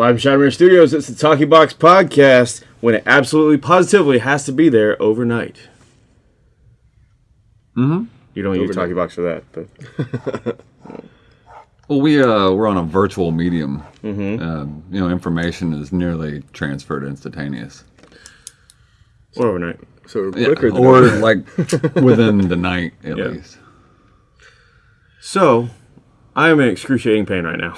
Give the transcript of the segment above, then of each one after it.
Live from Shinemere Studios, it's the Talkie Box Podcast when it absolutely positively has to be there overnight. Mm-hmm. You don't use Overnight. Talkie Box for that, but Well, we uh, we're on a virtual medium. Mm-hmm. Uh, you know, information is nearly transferred instantaneous, or overnight. So Yeah, quicker than or like within the night at Yeah. least. So, I am in excruciating pain right now.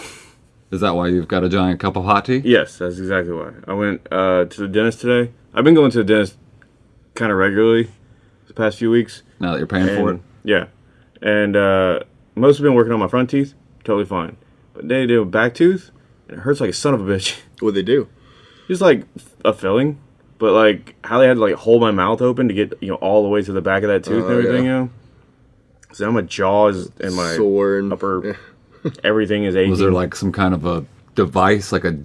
Is that why you've got a giant cup of hot tea? Yes, that's exactly why. I went uh, to the dentist today. I've been going to the dentist kind of regularly the past few weeks. Now that you're paying for it. Yeah. And uh, mostly been working on my front teeth. Totally fine. But they did a back tooth, and it hurts like a son of a bitch. What'd they do? Just like a filling, but like how they had to like hold my mouth open to get you know all the way to the back of that tooth and Oh, everything. yeah. You know. So now my jaw is and my Sore and upper everything is aching. Was there like some kind of a device, like a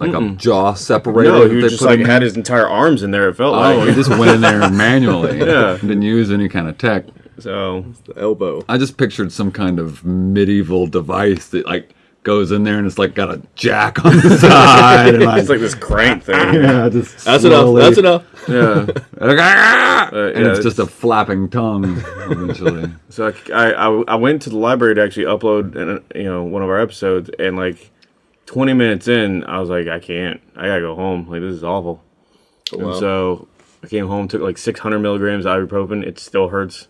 like a jaw separator? no? He they just put like in had his entire arms in there. It felt Oh, like he just went in there manually. Yeah. Didn't use any kind of tech. so. the elbow. I just pictured some kind of medieval device that like goes in there and it's like got a jack on the side and like, It's like this crank thing. yeah, just That's enough. That's enough. yeah. Like, "Ah!" Uh, and yeah, it's just a flapping tongue eventually. So I, I, I went to the library to actually upload, an, you know, one of our episodes, and like 20 minutes in, I was like, I can't. I gotta go home. Like this is awful. wow. And so I came home, took like 600 milligrams of ibuprofen. It still hurts.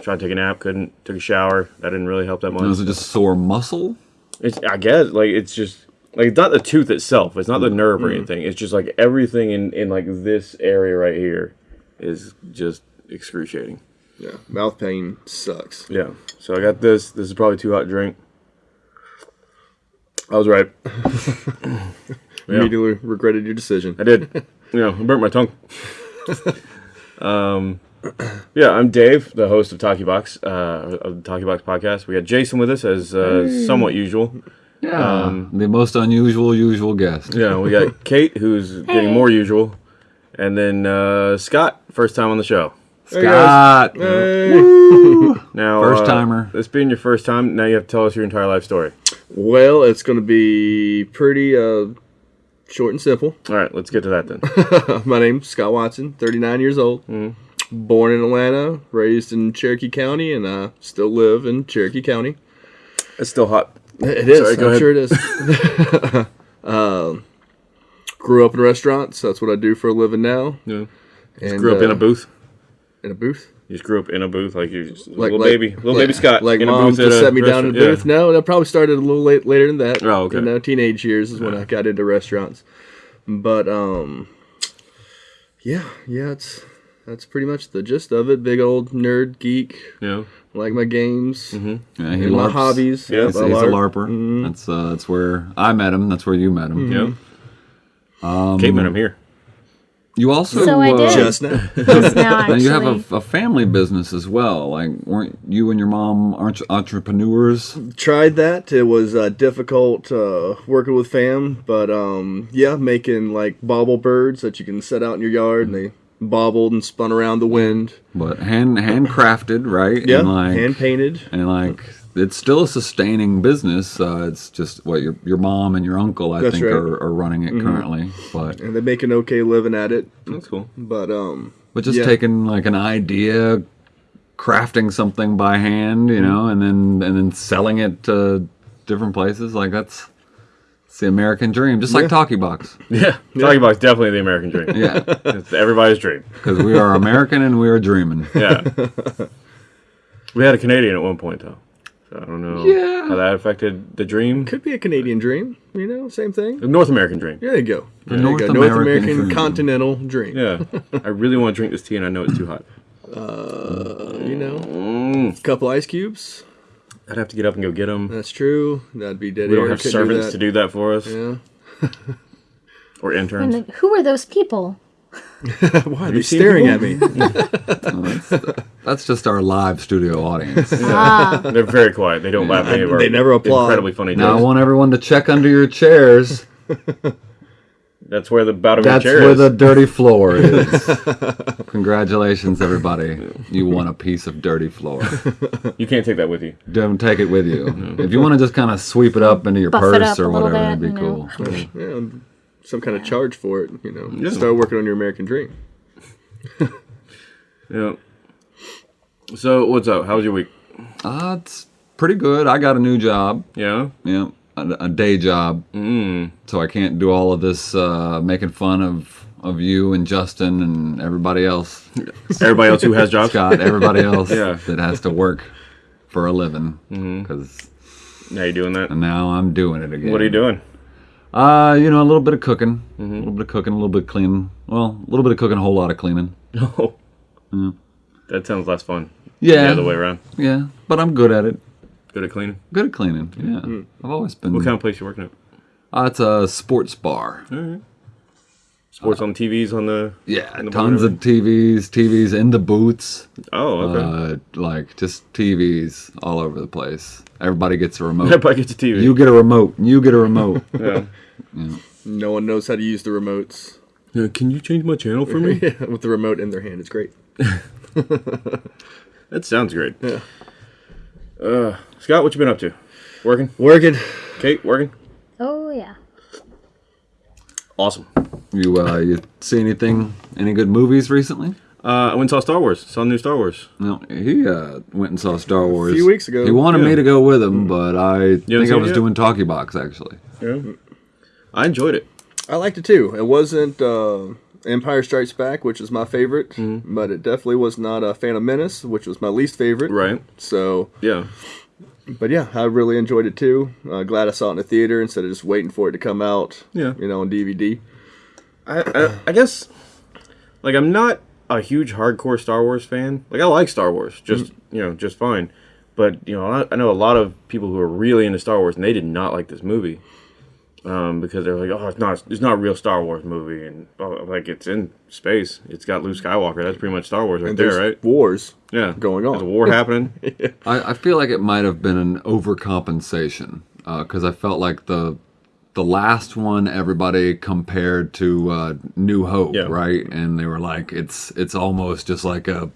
Tried to take a nap, couldn't. Took a shower. That didn't really help that much. Was it just sore muscle? It's, I guess, like it's just like it's not the tooth itself. It's not the nerve or anything. It's just like everything in in like this area right here is just excruciating. Yeah, mouth pain sucks. Yeah. So I got this. This is probably too hot to drink. I was right. Yeah. Immediately regretted your decision. I did. You know, I burnt my tongue. um, yeah, I'm Dave, the host of Talkie Box, uh, of the Talkie Box podcast. We got Jason with us as uh, somewhat usual. Yeah, the most unusual usual guest. Yeah, we got Kate, who's getting more usual, and then uh, Scott, first time on the show. Scott, Hey. Now, First uh, timer. This being your first time, now you have to tell us your entire life story. Well, it's going to be pretty uh, short and simple. All right, let's get to that then. My name's Scott Watson, 39 years old. Born in Atlanta, raised in Cherokee County, and I still live in Cherokee County. It's still hot. It is. Sorry, go I'm ahead. sure it is. um, grew up in restaurants. That's what I do for a living now. Yeah. And, Grew up in uh, a booth. In a booth. You just grew up in a booth, like you just Like little like- baby, little like- baby Scott. Like in a mom just set me down in a booth. No, that probably started a little late later than that. Oh, okay. You know, teenage years is when I got into restaurants. But um, yeah, yeah, it's that's pretty much the gist of it. Big old nerd geek. Yeah. Like my games Mm-hmm. yeah, he and my hobbies. Yeah, He's, I he's a larp. larper. That's uh, that's where I met him. That's where you met him. Yeah. Kate met him here. You also So I uh, did. Just now. Just now, Now actually. you have a, a family business as well. Like, weren't you and your mom aren't entrepreneurs? tried that. It was uh, difficult uh, working with fam, but um, yeah, making like bobble birds that you can set out in your yard and they bobbled and spun around the wind. But hand handcrafted, right? Yeah, and like, hand painted. and like it's still a sustaining business. Uh, it's just what your your mom and your uncle, I That's think, right. are, are running it currently. But and they make an okay living at it. That's cool. But um, but just Yeah. taking like an idea, crafting something by hand, you know, and then and then selling it to different places. Like that's it's the American dream, just like Yeah. Talkie Box. Yeah. Talkie Box definitely the American dream. Yeah, It's everybody's dream. because we are American and we are dreaming. Yeah. we had a Canadian at one point though. So I don't know Yeah. how that affected the dream. could be a Canadian dream. You know, same thing. North American dream. There you go. There you North go. North American American dream. continental dream. Yeah. I really want to drink this tea and I know it's too hot. You know, Mm. a couple ice cubes. I'd have to get up and go get them. That's true. That'd be dead We don't air. have Couldn't servants that. to do that for us Yeah. or interns. And who are those people? Why are you they staring people? at me? That's just our live studio audience. Ah, They're very quiet. They don't laugh at any of our They never applaud. incredibly funny Now I want everyone to check under your chairs. That's where the bottom That's of your chair where is. the dirty floor is. Congratulations, everybody! You won a piece of dirty floor. You can't take that with you. Don't take it with you. If you want to just kind of sweep it up into your Buff purse or whatever, bit, that'd be cool. Yeah, some kind of charge for it. You know, Yeah. start working on your American dream. Yeah. So what's up? How was your week? Uh, it's pretty good. I got a new job. Yeah. Yeah, a, a day job. Mm. So I can't do all of this uh, making fun of of you and Justin and everybody else, Everybody else who has jobs. Scott, everybody else Yeah. that has to work for a living. Because Now you're doing that? And now I'm doing it again. What are you doing? Uh, you know, a little bit of cooking, a little bit of cooking, a little bit of cleaning. Well, a little bit of cooking, a whole lot of cleaning. Oh. That sounds less fun. Yeah, The other way around. yeah, but I'm good at it. Good at cleaning. Good at cleaning. Yeah, I've always been. What kind of place you working at? Uh, it's a sports bar. Sports on TVs on the. Yeah, in the tons bar? of TVs, TVs in the boots, Oh, okay. uh, like just TVs all over the place. Everybody gets a remote. Everybody gets a TV. you get a remote. You get a remote. yeah. No one knows how to use the remotes. Yeah, Can you change my channel for me? Yeah, with the remote in their hand, it's great. that sounds great. Yeah. Uh, Scott, what you been up to? Working? Working. Kate, working? Oh yeah. Awesome. you uh, you see anything? Any good movies recently? Uh, I went and saw Star Wars. Saw the new Star Wars. No, he uh, went and saw Star Wars a few weeks ago. He wanted me to go with him, but I think I was doing Talkie Box actually. Yeah. I enjoyed it. I liked it too. It wasn't uh, Empire Strikes Back, which is my favorite, mm-hmm. but it definitely was not a Phantom Menace, which was my least favorite. Right. So, Yeah. but yeah, I really enjoyed it too. Uh, glad I saw it in the theater instead of just waiting for it to come out. Yeah. You know, on DVD. I, I, I guess, like, I'm not a huge hardcore Star Wars fan. Like, I like Star Wars, just mm. you know, just fine. But you know, I, I know a lot of people who are really into Star Wars, and they did not like this movie um, because they're like, "Oh, it's not, it's not a real Star Wars movie," and oh, like, it's in space. It's got Luke Skywalker. That's pretty much Star Wars right And there, right? wars. Yeah, going on. There's a war happening. I, I feel like it might have been an overcompensation because I felt like the the last one everybody compared to uh, New Hope, Yeah. right? And they were like, it's it's almost just like a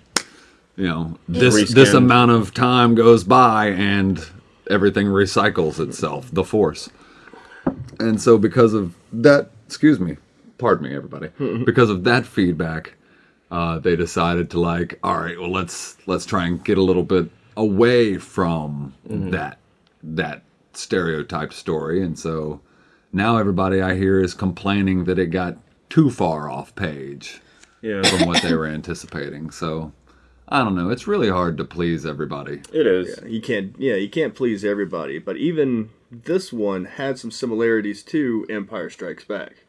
you know this Reskinned. this amount of time goes by and everything recycles itself, the Force. And so because of that, excuse me, pardon me, everybody, because of that feedback, uh, they decided to like, all right, well let's let's try and get a little bit away from that that stereotyped story, and so now everybody I hear is complaining that it got too far off page yeah, from what they were anticipating. So I don't know. It's really hard to please everybody. it is. You can't, yeah, you can't please everybody. But even this one had some similarities to Empire Strikes Back.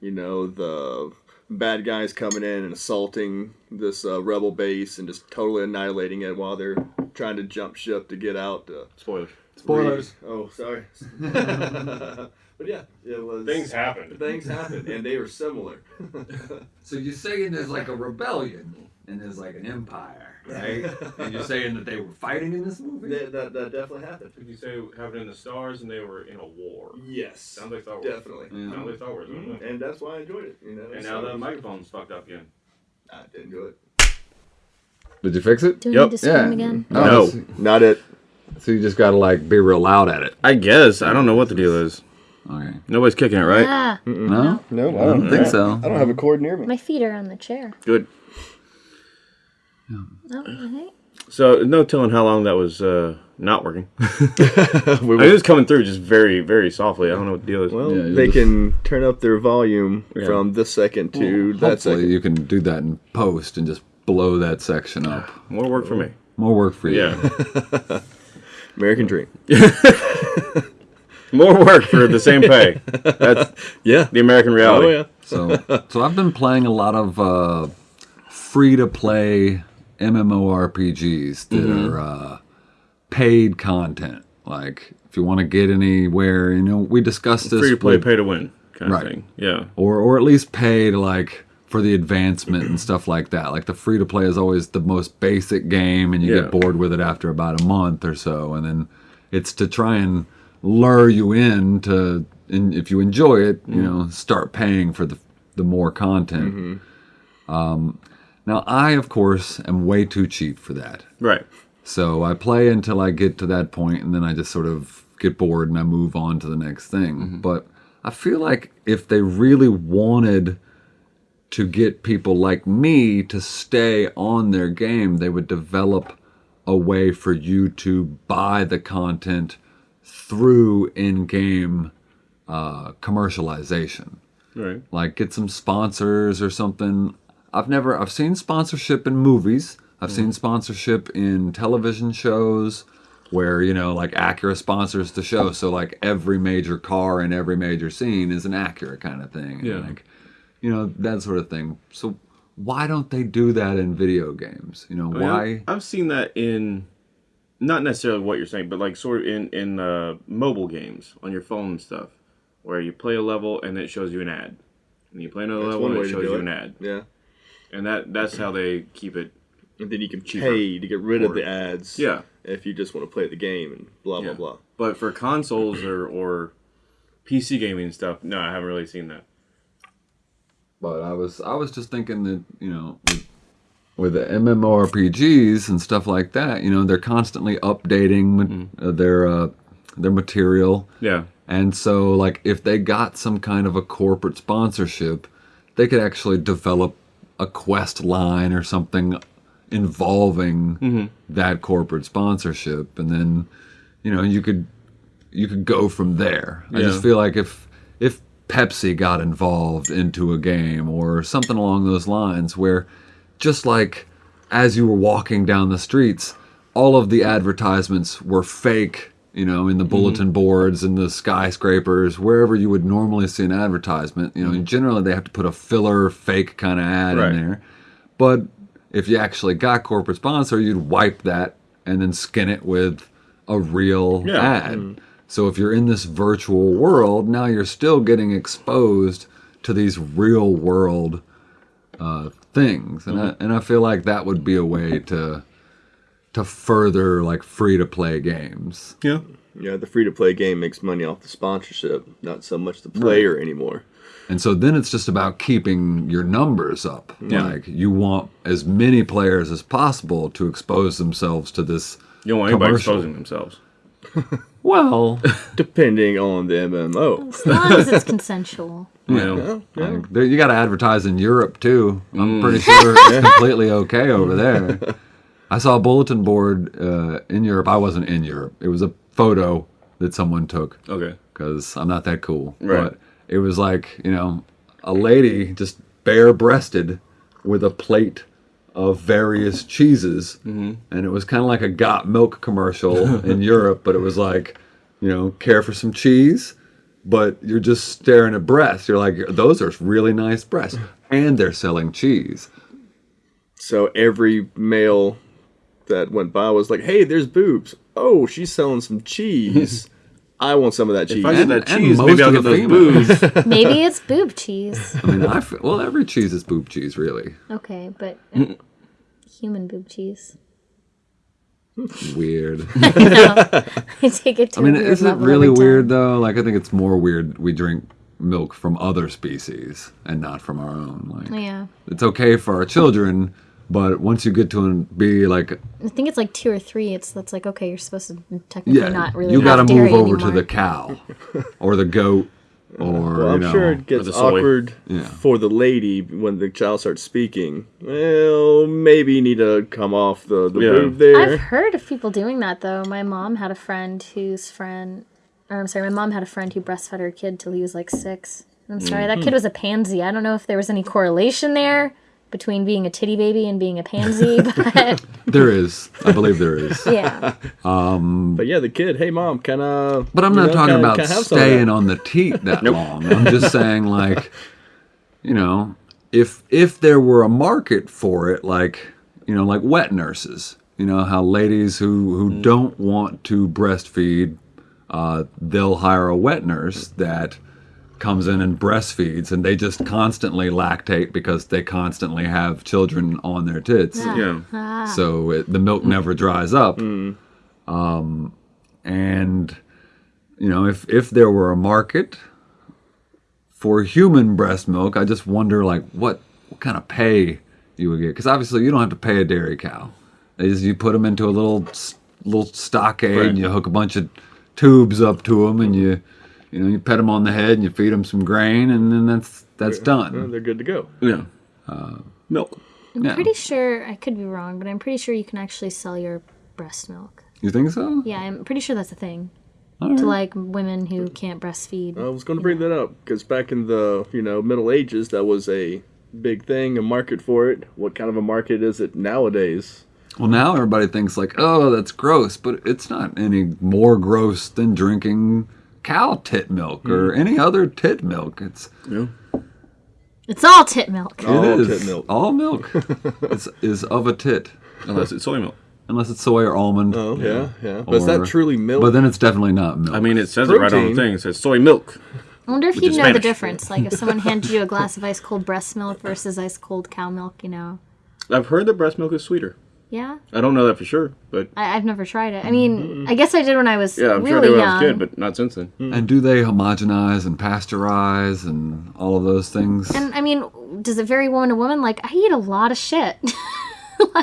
You know, the bad guys coming in and assaulting this uh, rebel base and just totally annihilating it while they're trying to jump ship to get out. To Spoilers. Spoilers. re- oh, sorry. but yeah, it was Things happened. Things happened, and they were similar. So you're saying there's like a rebellion and there's like an empire, right? and you're saying that they were fighting in this movie? that, that, that definitely happened. Did you say happened in the stars and they were in a war? Yes, Sounds like Star Wars. definitely. Yeah. Sounds like Star Wars. doesn't it? And that's why I enjoyed it. You know, And now the microphone's fucked up again. I didn't do it. Did you fix it? Do we Yep. need to scream again? No. so- Not it. So you just gotta like be real loud at it. I guess. I don't know what the deal is. Okay. Nobody's kicking it, right? Ah, No? No, I don't think so. I don't have a cord near me. my feet are on the chair. Good. Oh, okay. So no telling how long that was uh, not working. We I mean, it was coming through just very, very softly. I don't know what the deal is. well, Yeah, they just- can turn up their volume Yeah. from this second to that second. you can do that in post and just blow that section up. More work for me. More work for you. Yeah. American Dream. More work for the same pay. That's Yeah. the American reality. Oh yeah. So, so I've been playing a lot of uh, free to play MMORPGs that Mm-hmm. are uh, paid content. Like, if you want to get anywhere, you know, we discussed this. Free to play, with- pay to win kind Right. of thing. Yeah. or or at least pay to like for the advancement and stuff like that. Like the free to play is always the most basic game, and you Yeah. get bored with it after about a month or so, and then it's to try and lure you in to, and if you enjoy it, you know, start paying for the the more content. Um, now, I of course am way too cheap for that. Right. So I play until I get to that point, and then I just sort of get bored and I move on to the next thing. But I feel like if they really wanted to get people like me to stay on their game, they would develop a way for you to buy the content through in-game uh, commercialization Right. like get some sponsors or something. I've never I've seen sponsorship in movies. I've seen sponsorship in television shows where, you know, like Acura sponsors the show. So like every major car in every major scene is an Acura kind of thing. And, Yeah. Like, you know, that sort of thing. So why don't they do that in video games? You know, I mean, why I've, I've seen that in, not necessarily what you're saying, but like sort of in in uh, mobile games on your phone and stuff, where you play a level and it shows you an ad, and you play another That's level one and it shows you it. an ad, Yeah. And that that's how they keep it. And then you can Cheaper. pay to get rid of the ads. Yeah. If you just want to play the game and blah Yeah. blah blah. But for consoles or or PC gaming and stuff, no, I haven't really seen that. But I was I was just thinking that you know with, with the MMORPGs and stuff like that, you know, they're constantly updating ma- uh, their uh, their material, Yeah. and so like if they got some kind of a corporate sponsorship, they could actually develop a quest line or something involving mm-hmm. that corporate sponsorship, and then you know you could you could go from there. I just feel like if if Pepsi got involved into a game or something along those lines where just like as you were walking down the streets, all of the advertisements were fake, you know, in the bulletin mm-hmm. boards and the skyscrapers, wherever you would normally see an advertisement, you know, and generally they have to put a filler fake kind of ad Right. in there. But if you actually got corporate sponsor, you'd wipe that and then skin it with a real Yeah. ad. Mm-hmm. So if you're in this virtual world, now you're still getting exposed to these real world uh, things, and I, and I feel like that would be a way to to further like free to play games. Yeah. Yeah, the free to play game makes money off the sponsorship, not so much the player anymore. And so then it's just about keeping your numbers up. Yeah. Like you want as many players as possible to expose themselves to this. You don't want anybody exposing themselves. Well, Depending on the MMO. As long as it's consensual. You know. like, you got to advertise in Europe too. I'm Mm. pretty sure it's completely okay over there. I saw a bulletin board uh, in Europe. I wasn't in Europe. It was a photo that someone took Okay. because I'm not that cool. Right. But it was like, you know, a lady just bare breasted with a plate of various cheeses. Mm-hmm. And it was kind of like a got milk commercial in Europe, but it was like, you know, care for some cheese, but you're just staring at breasts. You're like, those are really nice breasts. And they're selling cheese. So every male that went by was like, "Hey, there's boobs. Oh, she's selling some cheese. I want some of that cheese." If I get And- that and cheese, most maybe I'll of get the those females. booze. Maybe it's boob cheese. I mean, I f- well, every cheese is boob cheese, really. Okay, but uh, human boob cheese. Weird. I take it to I mean, a weird is it level really every time. weird though? Like, I think it's more weird we drink milk from other species and not from our own. Like, Yeah. it's okay for our children, but once you get to an- be like, I think it's like two or three. It's that's like okay, you're supposed to technically yeah, not really. you got to move dairy over to the cow or the goat or Well, I'm know, sure it gets awkward Yeah. for the lady when the child starts speaking. Well, maybe you need to come off the, the Yeah. boob there. I've heard of people doing that though. My mom had a friend whose friend, or I'm sorry, my mom had a friend who breastfed her kid till he was like six. I'm sorry, that kid was a pansy. I don't know if there was any correlation there between being a titty baby and being a pansy, but there is. I believe there is. yeah. But yeah, the kid, hey mom, can I? But I'm not know, talking can about can I have some of staying on the teat that long. I'm just saying, like, you know, if if there were a market for it, like, you know, like wet nurses. You know how ladies who who Mm. don't want to breastfeed, uh, they'll hire a wet nurse that comes in and breastfeeds, and they just constantly lactate because they constantly have children on their tits Yeah. so it, the milk never dries up. Mm. Um, and you know, if if there were a market for human breast milk, I just wonder like what what kind of pay you would get because obviously you don't have to pay a dairy cow. Is you put them into a little little stockade Right. and you hook a bunch of tubes up to them and you you know you pet them on the head and you feed them some grain and then that's that's Well, done. they're good to go. Yeah. Uh, milk. I'm Yeah. pretty sure I could be wrong, but I'm pretty sure you can actually sell your breast milk. You think so? Yeah, I'm pretty sure that's a thing All to like women who can't breastfeed. I was going to bring that up because back in the you know Middle Ages, that was a big thing, a market for it. What kind of a market is it nowadays? Well, now everybody thinks like, oh, that's gross, but it's not any more gross than drinking cow tit milk or hmm. any other tit milk. It's Yeah. It's all tit milk. All it is tit milk. all milk is is of a tit, Unless it's soy milk. unless it's soy or almond. Oh yeah, yeah. But is that truly milk? But then it's definitely not milk. I mean, it says it right on the thing. It says soy milk. I wonder if Which you'd is know the Spanish. difference. Like if someone handed you a glass of ice cold breast milk versus ice cold cow milk, you know. I've heard that breast milk is sweeter. Yeah, I don't know that for sure, but I, I've never tried it. I mean, mm-hmm. I guess I did when I was yeah, I'm sure I really did when young. I was a kid, but not since then. Mm-hmm. and do they homogenize and pasteurize and all of those things? And I mean, does it vary woman to woman? Like I eat a lot of shit.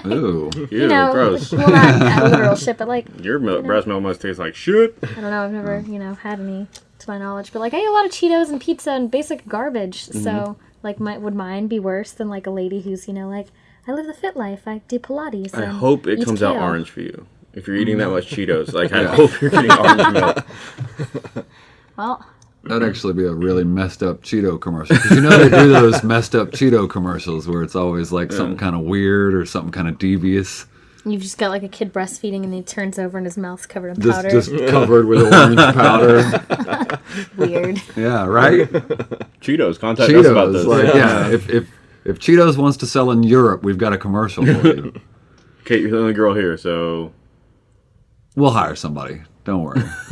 Ooh, Ew, you know, gross. well not not literal shit, but like Your milk, breast milk must taste like shit. I don't know. I've never, mm. you know, had any to my knowledge. But like, I eat a lot of Cheetos and pizza and basic garbage. Mm-hmm. So like, my, would mine be worse than like a lady who's, you know, like I live the fit life. I do Pilates. I hope it eat comes out orange for you. If you're eating that much Cheetos, like I hope you're getting orange milk. Well, that'd mm. actually be a really messed up Cheeto commercial. 'Cause you know they do those messed up Cheeto commercials where it's always like something kind of weird or something kind of devious. you've just got like a kid breastfeeding and he turns over and his mouth's covered in powder. just covered with orange powder. Weird. Yeah, right. Cheetos, contact us about Cheetos. this. Like, yeah, if, if if Cheetos wants to sell in Europe, we've got a commercial for you. Kate, you're the only girl here, so We'll hire somebody. Don't worry.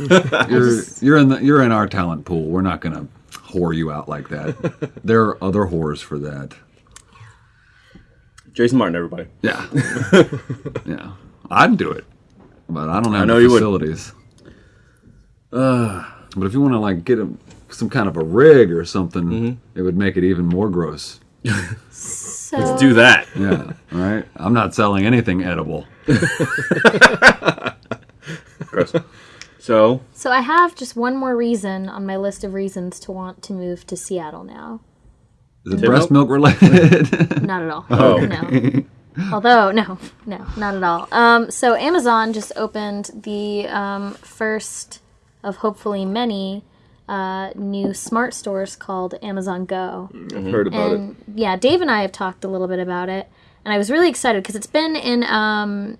You're you're in the you're in our talent pool. We're not gonna whore you out like that. There are other whores for that. Jason Martin, everybody. Yeah, yeah. I'd do it, but I don't have know the facilities. Uh, but if you want to like get a, some kind of a rig or something, Mm-hmm. it would make it even more gross. So Let's do that. Yeah, right. I'm not selling anything edible. Gross. So, So I have just one more reason on my list of reasons to want to move to Seattle now. Is it Tit breast milk related? Not at all. Oh. No. Although, no, no, not at all. Um, so Amazon just opened the um, first of hopefully many uh, new smart stores called Amazon Go. I've heard about it. And yeah, Dave and I have talked a little bit about it, and I was really excited because it's been in um,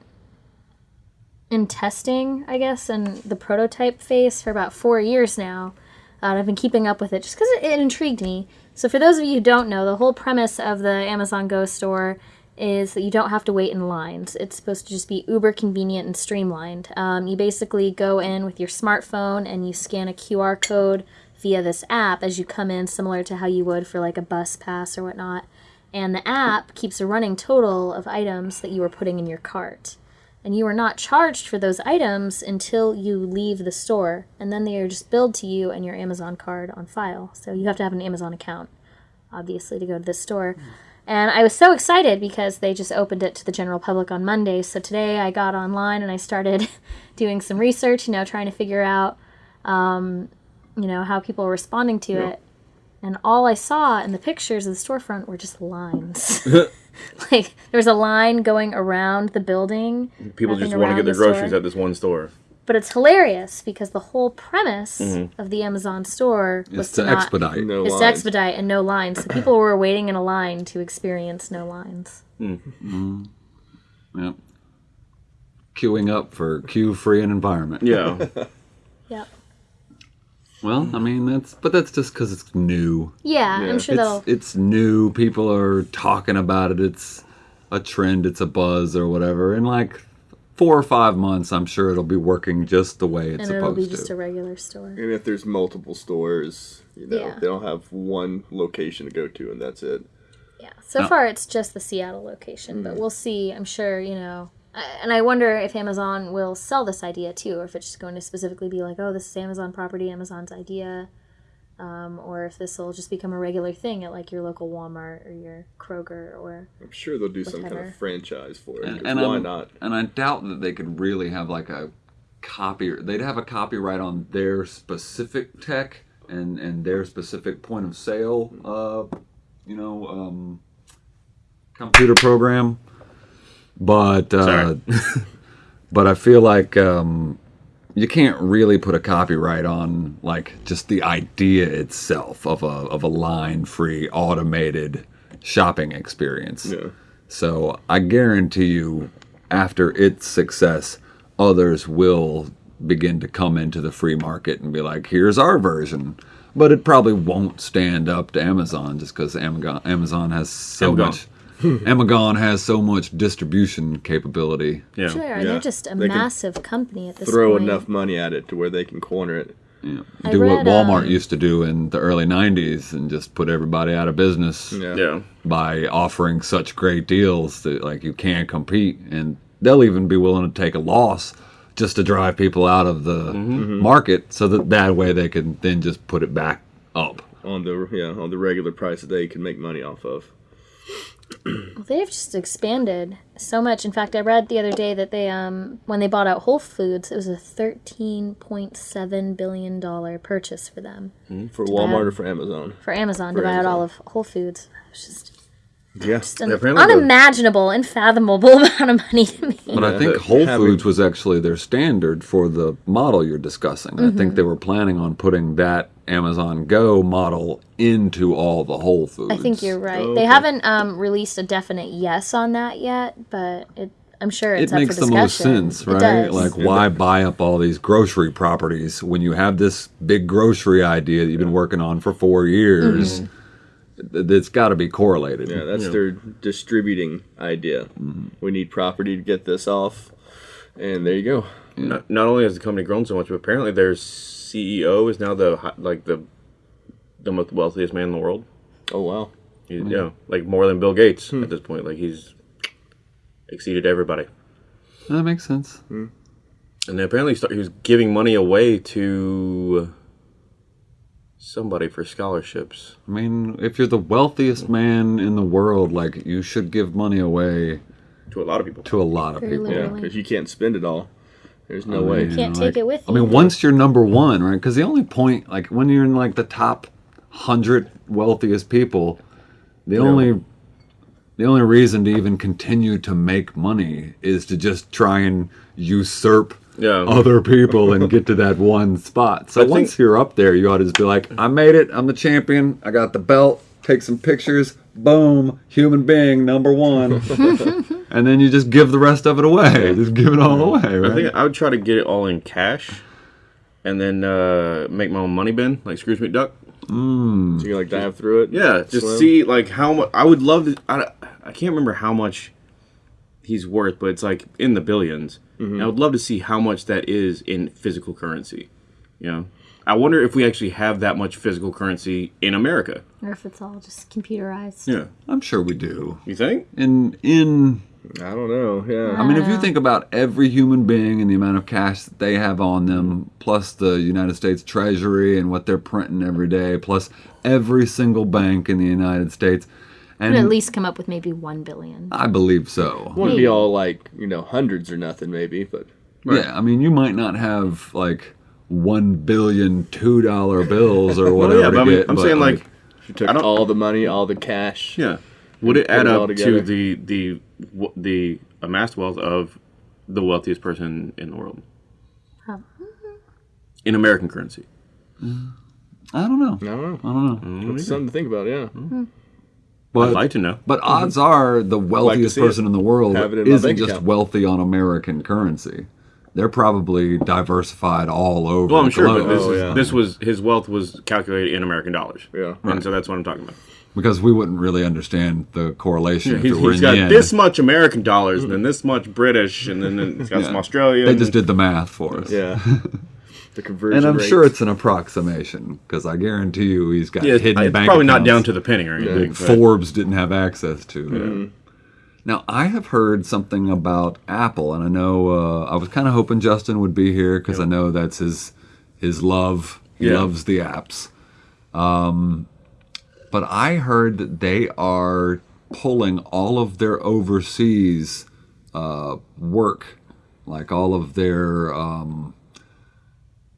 in testing, I guess, and the prototype phase for about four years now. Uh, I've been keeping up with it just because it, it intrigued me. So, for those of you who don't know, the whole premise of the Amazon Go store is that you don't have to wait in lines. It's supposed to just be uber convenient and streamlined. Um, you basically go in with your smartphone and you scan a QR code via this app as you come in, similar to how you would for like a bus pass or whatnot. And the app keeps a running total of items that you are putting in your cart and you are not charged for those items until you leave the store and then they are just billed to you and your amazon card on file so you have to have an amazon account obviously to go to this store and i was so excited because they just opened it to the general public on monday so today i got online and i started doing some research you know trying to figure out um, you know how people were responding to it and all i saw in the pictures of the storefront were just lines like there was a line going around the building people just want to get their the groceries store. at this one store. But it's hilarious because the whole premise mm-hmm. of the Amazon store was Is to not, expedite. No is to expedite and no lines. So people were waiting in a line to experience no lines. Mm. Mm. Yeah. Queuing up for queue-free and environment. Yeah. Yep. Well, I mean that's, but that's just because it's new. Yeah, I'm sure they'll. It's it's new. People are talking about it. It's a trend. It's a buzz or whatever. And like four or five months, I'm sure it'll be working just the way it's and it'll supposed be to. just a regular store. And if there's multiple stores, you know, Yeah. they don't have one location to go to, and that's it. Yeah. So No. far, it's just the Seattle location, Mm. but we'll see. I'm sure, you know, and I wonder if Amazon will sell this idea too, or if it's just going to specifically be like, oh, this is Amazon property, Amazon's idea, um, or if this will just become a regular thing at like your local Walmart or your Kroger or I'm sure they'll do some kind of franchise for it. and why I'm- not? And I doubt that they could really have like a copy. They'd have a copyright on their specific tech and and their specific point of sale. Uh, you know, um, computer program. But uh, but I feel like um, you can't really put a copyright on like just the idea itself of a of a line free automated shopping experience. Yeah. So I guarantee you, after its success, others will begin to come into the free market and be like, "Here's our version." But it probably won't stand up to Amazon just because Amazon Amazon has so Amazon. much. Amazon has so much distribution capability. Yeah. sure, Yeah. they're just a They massive company at this Throw point. enough money at it to where they can corner it. I do what Walmart um, used to do in the early '90s and just put everybody out of business Yeah. Yeah. by offering such great deals that like you can't compete, and they'll even be willing to take a loss just to drive people out of the market, so that that way they can then just put it back up. on the yeah on the regular price that they can make money off of. Well, they've just expanded so much. In fact, I read the other day that they um when they bought out Whole Foods, it was a thirteen point seven billion dollar purchase for them For Walmart out- or for Amazon. for Amazon For to buy out all of Whole Foods. It's just Yeah. just an apparently the- unimaginable, unfathomable amount of money to me. But I think but Whole having- Foods was actually their standard for the model you're discussing. I think they were planning on putting that Amazon Go model into all the Whole Foods. I think you're right. Oh, They haven't um, released a definite yes on that yet, but it, I'm sure it's it up makes for the most discussion. sense, It right? does. Like, why buy up all these grocery properties when you have this big grocery idea that you've been working on for four years? Mm-hmm it's got to be correlated. Yeah, that's their distributing idea. We need property to get this off, and there you go. Not, not only has the company grown so much, but apparently their CEO is now the like the the most wealthiest man in the world. Oh wow. He's, Yeah, like more than Bill Gates Hmm. at this point. Like he's exceeded everybody. That makes sense. And then apparently start, he was giving money away to somebody for scholarships. I mean, if you're the wealthiest man in the world, like, you should give money away To a lot of people. to a lot of people. Yeah, because you can't spend it all. There's no I way. mean, Can't take it with I you. mean, once you're number one, right? Because the only point, like when you're in like the top hundred wealthiest people, the only the only reason to even continue to make money is to just try and usurp Yeah. other people and get to that one spot. So I think- once you're up there, you ought to just be like, I made it. I'm the champion. I got the belt. Take some pictures. Boom. Human being number one. and then you just give the rest of it away. Just give it all away, I think I would try to get it all in cash, and then uh, make my own money bin like Scrooge McDuck. So you like dive through it. Yeah, just Slim? see like how much. I would love to. I, I can't remember how much he's worth, but it's like in the 1000000000s And I would love to see how much that is in physical currency. You know, I wonder if we actually have that much physical currency in America. or if it's all just computerized. Yeah, I'm sure we do. you think? In in I don't know. Yeah. I mean, if you think about every human being and the amount of cash that they have on them, plus the United States Treasury and what they're printing every day, plus every single bank in the United States, Could and at least come up with maybe one billion. I believe so. wouldn't be all like you know hundreds or nothing maybe, but Yeah, I mean, you might not have like one billion two dollar bills or whatever. yeah, to I mean, get, I'm but, saying like, if you took all the money, all the cash. yeah, would it add it up together. to the the the amassed wealth of the wealthiest person in the world Prob- in American currency? I don't know. I don't know. I don't know. Mm, it's something to think about. Yeah. Mm. Hmm. But I'd like to know. But mm-hmm. odds are the wealthiest see it. person in the world Have it in my isn't just account. wealthy on American currency. They're probably diversified all over. Well, I'm the sure, but this, Oh, is, yeah. this was his wealth was calculated in American dollars. Yeah. and so that's what I'm talking about. because we wouldn't really understand the correlation if He's, it were he's in got yen. this much American dollars, and then this much British, and then, then he's got some Yeah. Australian. They just did the math for us. Yeah. the conversion. And I'm rate. sure it's an approximation because I guarantee you he's got Yeah, hidden it's bank probably not down to the penny or anything. but- Forbes didn't have access to. Mm-hmm. Now, I have heard something about Apple, and I know uh, I was kind of hoping Justin would be here because I know that's his his love. He Yeah. loves the apps. Um, but I heard that they are pulling all of their overseas uh, work, like all of their um,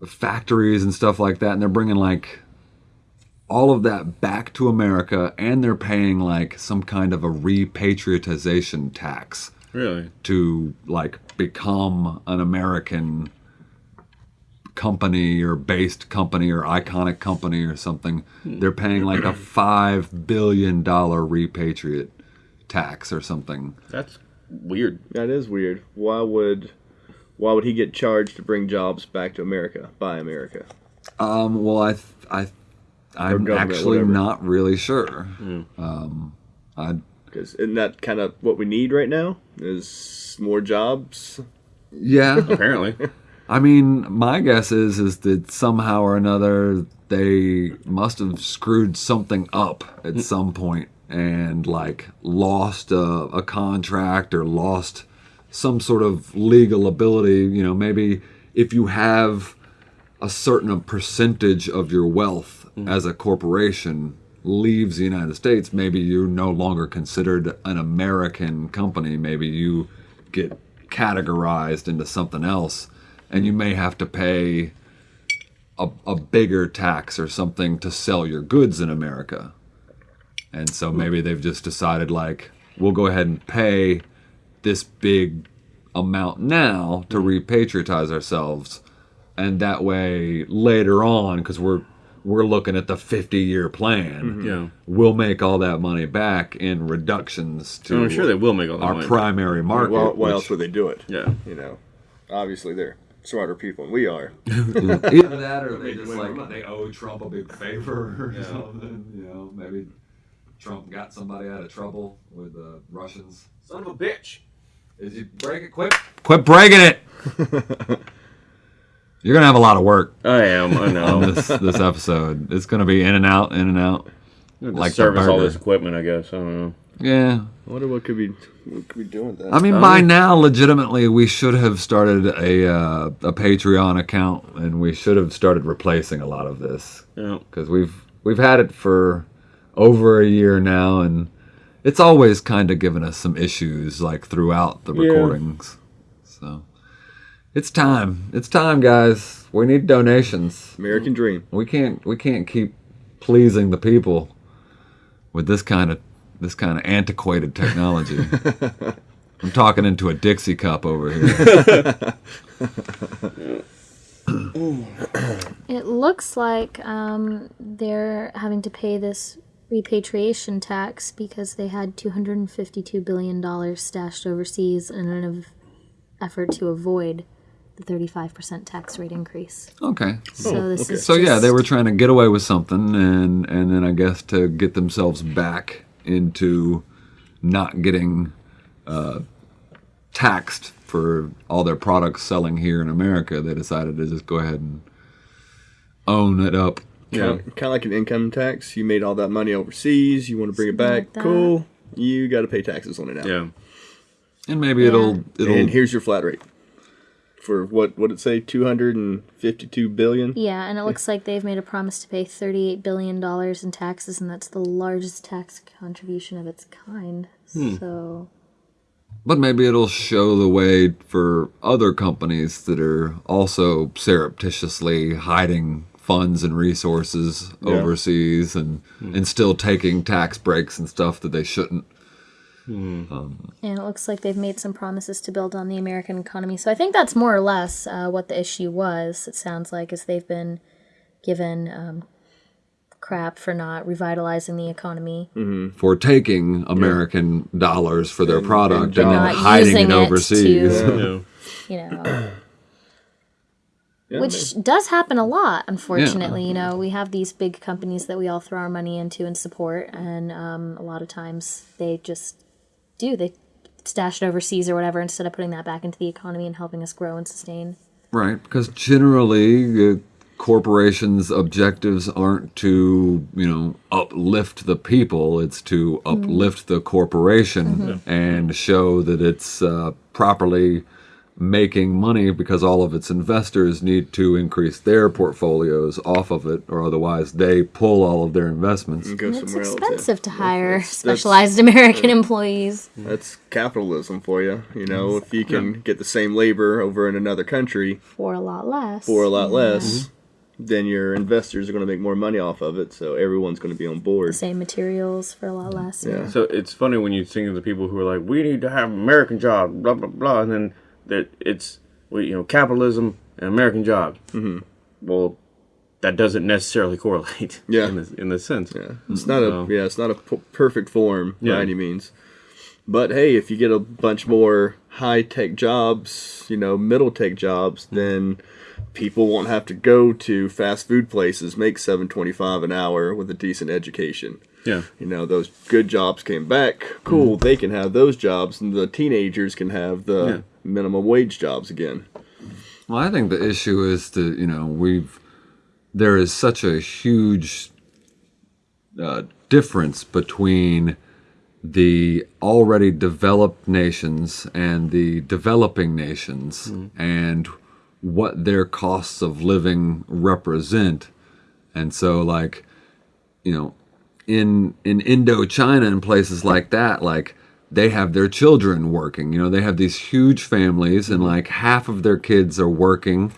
factories and stuff like that, and they're bringing like all of that back to America, and they're paying like some kind of a repatriatization tax Really? to like become an American company or based company or iconic company or something. They're paying like a five billion dollar repatriate tax or something. That's weird. That is weird. Why would why would he get charged to bring jobs back to America by America? Um, well, I, th- I, I'm actually whatever. not really sure. Um, I, Because isn't that kind of what we need right now? Is more jobs? yeah. Apparently. I mean, my guess is is that somehow or another they must have screwed something up at some point and like lost a, a contract or lost some sort of legal ability. You know, maybe if you have a certain percentage of your wealth Mm-hmm. as a corporation leaves the United States, maybe you're no longer considered an American company. Maybe you get categorized into something else, and you may have to pay a, a bigger tax or something to sell your goods in America. And so hmm. maybe they've just decided, like, we'll go ahead and pay this big amount now to hmm. repatriatize ourselves and that way later on because we're we're looking at the 50 year plan mm-hmm. Yeah. we'll make all that money back in reductions to I'm sure they will make all that our money. primary market Well, why which- else would they do it? Yeah. You know, obviously they're smarter people than we are. either that or they just like they owe trump a big favor or something you know maybe trump got somebody out of trouble with the russians Son of a bitch. is you break it quit quit breaking it you're gonna have a lot of work I am. I on know. this this episode it's gonna be in and out in and out like like service all this equipment, I guess. I don't know. yeah I wonder what could be what could be doing that. I mean, by now, legitimately, we should have started a uh, a Patreon account, and we should have started replacing a lot of this Yeah. because we've we've had it for over a year now, and it's always kind of given us some issues like throughout the Yeah. recordings. So it's time. It's time, guys. We need donations. American dream. We can't we can't keep pleasing the people with this kind of this kind of antiquated technology. I'm talking into a Dixie cup over here. It looks like um, they're having to pay this repatriation tax because they had $252 billion stashed overseas in an effort to avoid the 35% tax rate increase. Okay. So this is So yeah, they were trying to get away with something and and then I guess to get themselves back into not getting uh, taxed for all their products selling here in America, they decided to just go ahead and own it up. Yeah. Kind of like an income tax. You made all that money overseas. You want to bring it back. like cool. You got to pay taxes on it now. Yeah. And maybe it'll it'll And here's your flat rate. For what what did it say? Two hundred and fifty two billion? Yeah, and it looks like they've made a promise to pay $38 billion in taxes, and that's the largest tax contribution of its kind. Hmm. So, But maybe it'll show the way for other companies that are also surreptitiously hiding funds and resources overseas and hmm. and still taking tax breaks and stuff that they shouldn't. And it looks like they've made some promises to build on the American economy. So I think that's more or less uh, what the issue was. It sounds like is they've been given um, crap for not revitalizing the economy. For taking American dollars for their product and, and then not hiding using it it overseas. to- Yeah. You know, Yeah, which does happen a lot, unfortunately. You know, we have these big companies that we all throw our money into and support, and um, a lot of times they just do. They stash it overseas or whatever instead of putting that back into the economy and helping us grow and sustain. Right, because generally uh, corporations' objectives aren't to, you know, uplift the people, it's to uplift the corporation and show that it's uh, properly making money because all of its investors need to increase their portfolios off of it, or otherwise they pull all of their investments. Go It's somewhere else. yeah. expensive to hire that's- specialized American employees. That's capitalism for you. You know, mm-hmm. if you can get the same labor over in another country For a lot less. for a lot mm-hmm. less, then your investors are going to make more money off of it. So everyone's going to be on board. Same materials for a lot less. Yeah. So it's funny when you think of the people who are like, we need to have American jobs, blah blah blah, and then that it's you know capitalism and American jobs. Mm-hmm. Well, that doesn't necessarily correlate. Yeah. In this, in this sense. Yeah, it's not a yeah, it's not a p- perfect form Yeah. by any means. But hey, if you get a bunch more high tech jobs, you know, middle tech jobs, then people won't have to go to fast food places, make seven twenty five an hour with a decent education. Yeah. You know, those good jobs came back. Cool, they can have those jobs, and the teenagers can have the Yeah. minimum wage jobs again. Well, I think the issue is that you know we've there is such a huge uh, difference between the already developed nations and the developing nations and what their costs of living represent and so like you know in in Indochina and places like that, like they have their children working. You know, they have these huge families, and like half of their kids are working,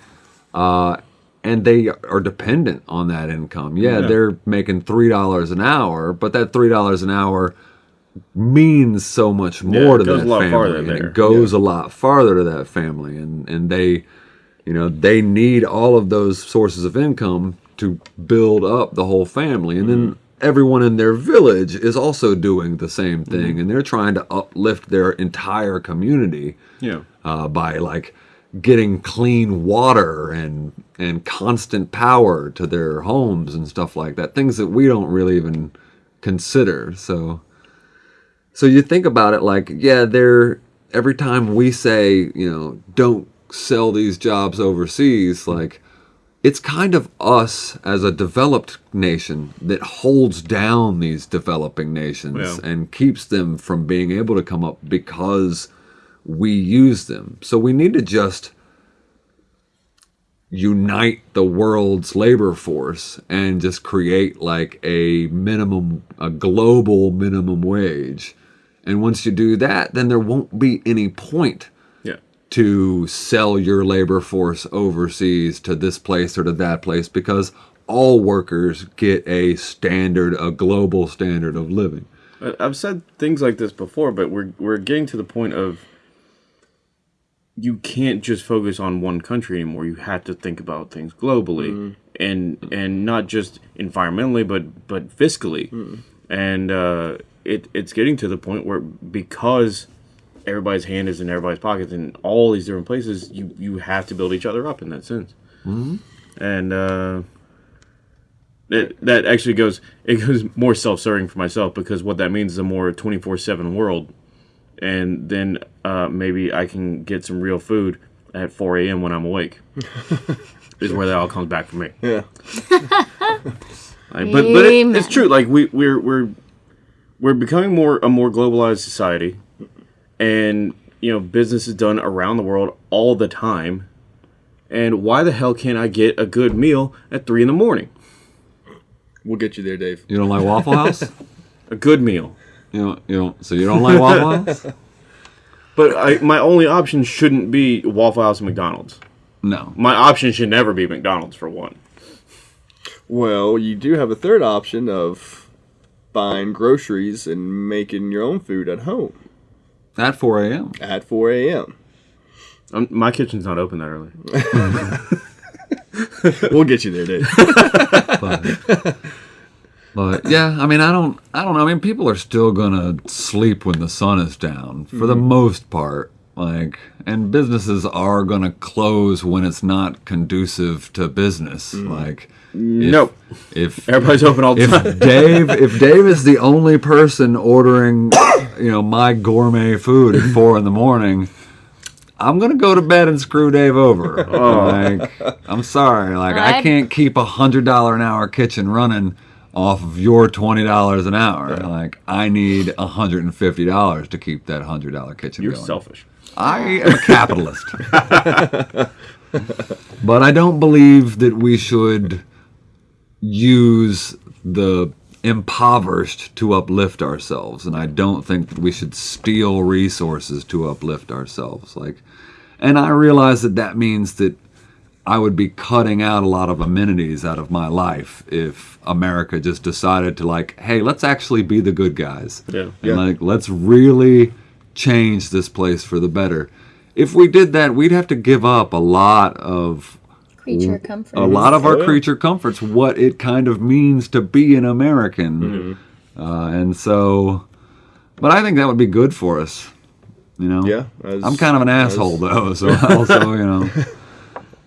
uh, and they are dependent on that income. Yeah, Yeah. they're making three dollars an hour, but that three dollars an hour means so much more it to that family, and it goes a lot farther to that family, and and they you know they need all of those sources of income to build up the whole family and then everyone in their village is also doing the same thing and they're trying to uplift their entire community Yeah. uh, by like getting clean water and and constant power to their homes and stuff like that things that we don't really even consider so so you think about it like yeah they're every time we say you know don't sell these jobs overseas like it's kind of us as a developed nation that holds down these developing nations Yeah. and keeps them from being able to come up because we use them. So we need to just unite the world's labor force and just create like a minimum a global minimum wage. And once you do that, then there won't be any point. To sell your labor force overseas to this place or to that place because all workers get a standard, a global standard of living. I- I've said things like this before, but we're we're getting to the point of you can't just focus on one country anymore. You have to think about things globally, and and not just environmentally, but but fiscally. And uh, it it's getting to the point where because everybody's hand is in everybody's pockets in all these different places, you you have to build each other up in that sense. Mm-hmm. And uh, that that actually goes it goes more self-serving for myself because what that means is a more 24/7 world and then uh, maybe I can get some real food at 4 a.m. when I'm awake is where that all comes back for me Yeah. Like, but but it, it's true like we we're we're we're becoming more a more globalized society and you know business is done around the world all the time and why the hell can't I get a good meal at 3 in the morning We'll get you there, Dave. You don't like Waffle House? a good meal you don't, you don't, so you don't like Waffle House? But I, my only option shouldn't be Waffle House and McDonald's. No. My option should never be McDonald's for one. Well, you do have a third option of buying groceries and making your own food at home At 4 a.m. at 4 a.m. Um, my kitchen's not open that early. We'll get you there, dude. But, but yeah, I mean, I don't, I don't know. I mean, people are still gonna sleep when the sun is down for the most part. Like, and businesses are gonna close when it's not conducive to business. Mm. Like, Nope. If Everybody's open all the time. Dave, if Dave is the only person ordering, you know, my gourmet food at four in the morning, I'm gonna go to bed and screw Dave over. Oh. Like, I'm sorry, like I I- can't keep a hundred dollar an hour kitchen running off of your twenty dollars an hour. Like, I need a hundred and fifty dollars to keep that hundred dollar kitchen You're going. selfish. I am a capitalist. but I don't believe that we should use the impoverished to uplift ourselves. And I don't think that we should steal resources to uplift ourselves. Like, and I realize that that means that I would be cutting out a lot of amenities out of my life if America just decided to like, hey, let's actually be the good guys. Yeah. And Yeah. like, let's really change this place for the better. If we did that, we'd have to give up a lot of Creature comforts. a lot of our creature comforts, what it kind of means to be an American. Mm-hmm. Uh, and so, but I think that would be good for us. You know? Yeah, as- I'm kind of an as- asshole though, so also, you know.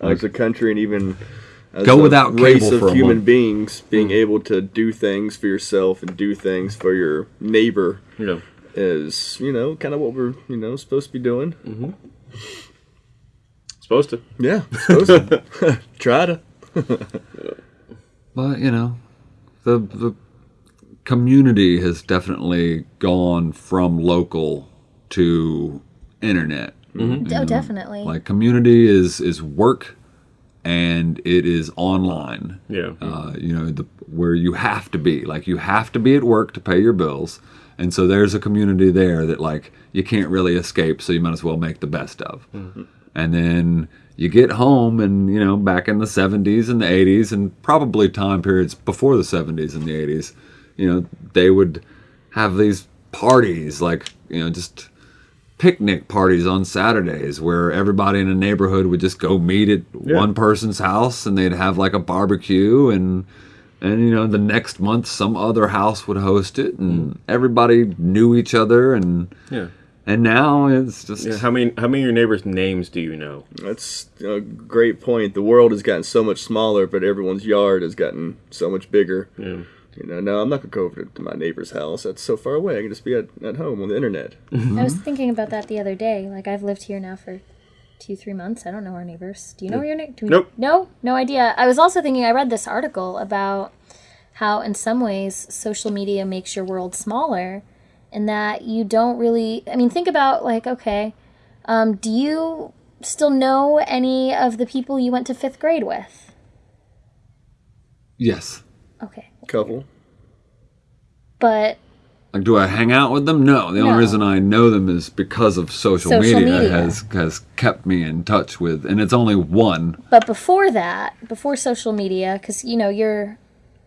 as a country and even as Go a without race cable of for human month. beings being able to do things for yourself and do things for your neighbor You know. Is you know kind of what we're you know supposed to be doing Supposed to. yeah supposed to try to But you know, the the community has definitely gone from local to internet. oh, definitely. Like community is is work, and it is online. Yeah. Uh, you know, the, where you have to be. Like you have to be at work to pay your bills, and so there's a community there that like you can't really escape. So you might as well make the best of. Mm-hmm. And then you get home, and you know, back in the 70s and the 80s, and probably time periods before the 70s and the 80s, you know, they would have these parties, like you know, just picnic parties on Saturdays where everybody in a neighborhood would just go meet at one person's house and they'd have like a barbecue and and you know the next month some other house would host it and mm. everybody knew each other and Yeah. and now it's just Yeah. How many how many of your neighbors' names do you know? that's a great point the world has gotten so much smaller but everyone's yard has gotten so much bigger Yeah. you know no i'm not gonna go over to my neighbor's house that's so far away i can just be at, at home on the internet mm-hmm. I was thinking about that the other day. Like I've lived here now for two, three months. I don't know our neighbors. Do you know your neighbors? Nope. No, no idea. I was also thinking. I read this article about how, in some ways, social media makes your world smaller, and that you don't really. I mean, think about like, okay, um, do you still know any of the people you went to fifth grade with? yes Okay, couple but like do i hang out with them no the only reason i know them is because of social, Social media, media. has has kept me in touch with and it's only one But before that, before social media, because you know you're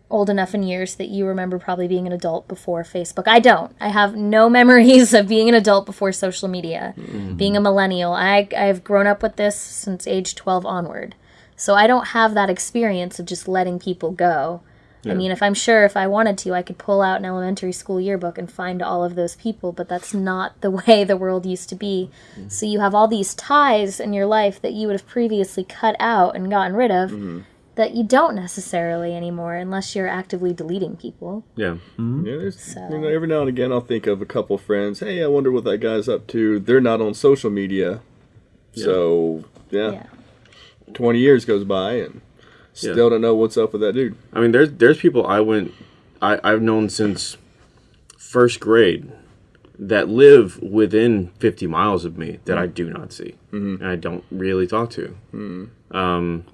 old enough in years that you remember probably being an adult before Facebook. I don't. I have no memories of being an adult before social media. Mm-hmm. Being a millennial, I I've grown up with this since age twelve onward, so I don't have that experience of just letting people go. I mean, if I'm sure if I wanted to, I could pull out an elementary school yearbook and find all of those people, but that's not the way the world used to be. Mm-hmm. So you have all these ties in your life that you would have previously cut out and gotten rid of mm-hmm. that you don't necessarily anymore unless you're actively deleting people. Yeah. Mm-hmm. Yeah, So- you know, every now and again I'll think of a couple friends. Hey, I wonder what that guy's up to. They're not on social media, so yeah, Yeah. twenty years goes by and still Yeah. don't know what's up with that dude. I mean, there's there's people I went, I I've known since first grade that live within 50 miles of me that I do not see mm-hmm. and I don't really talk to. Mm-hmm. Um,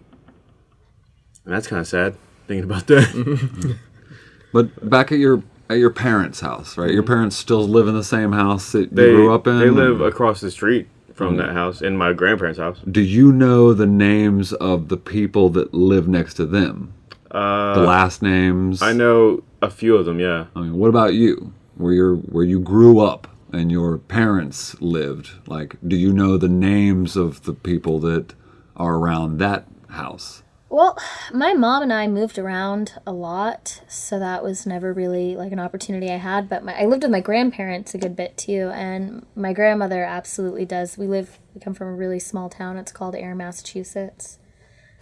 and that's kind of sad thinking about that. But back at your at your parents' house, right? Your mm-hmm. parents still live in the same house that you they grew up in. They live across the street from that house in my grandparents' house. Do you know the names of the people that live next to them? Uh, The last names. I know a few of them. Yeah. I mean, what about you? Where you where you grew up and your parents lived? Like, do you know the names of the people that are around that house? Well, my mom and I moved around a lot, so that was never really like an opportunity I had. But my, I lived with my grandparents a good bit too, and my grandmother absolutely does. We live, we come from a really small town. It's called Ayer, Massachusetts.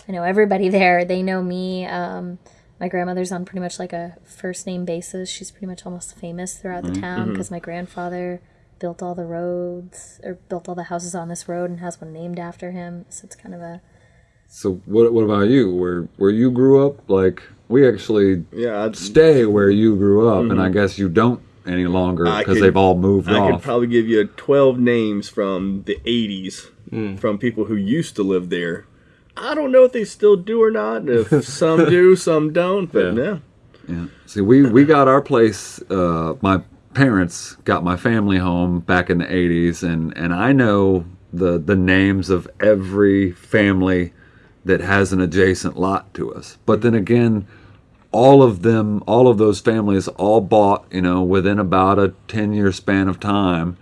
I know everybody there. They know me. Um, my grandmother's on pretty much like a first name basis. She's pretty much almost famous throughout the town because my grandfather built all the roads or built all the houses on this road and has one named after him. So it's kind of a So what what about you? Where where you grew up? Like we actually Yeah, I'd, stay where you grew up, and I guess you don't any longer because they've all moved I could probably give you 12 names from the 80s from people who used to live there. I don't know if they still do or not. If some do, some don't. But Yeah. yeah. Yeah. See, we we got our place. Uh, my parents got my family home back in the '80s, and and I know the the names of every family that has an adjacent lot to us. But then again, all of them, all of those families, all bought, you know, within about a ten year span of time,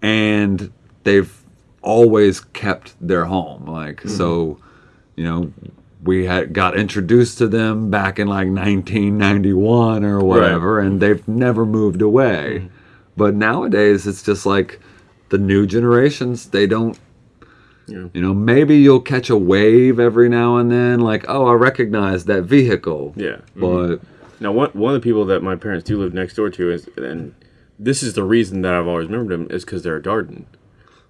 and they've always kept their home. Like so, mm-hmm. you know, we had got introduced to them back in like 1991 or whatever, and they've never moved away. Mm-hmm. But nowadays, it's just like the new generations. They don't. You know, maybe you'll catch a wave every now and then, like, oh, I recognize that vehicle. Yeah. But Now, one one of the people that my parents do live next door to is, and this is the reason that I've always remembered them is because they're a Darden.